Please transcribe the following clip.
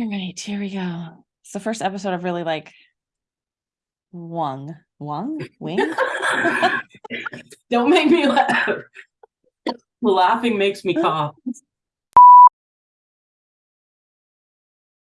All right, here we go. It's the first episode of really like Wung, Wung, Wing. Don't make me laugh. Laughing makes me cough.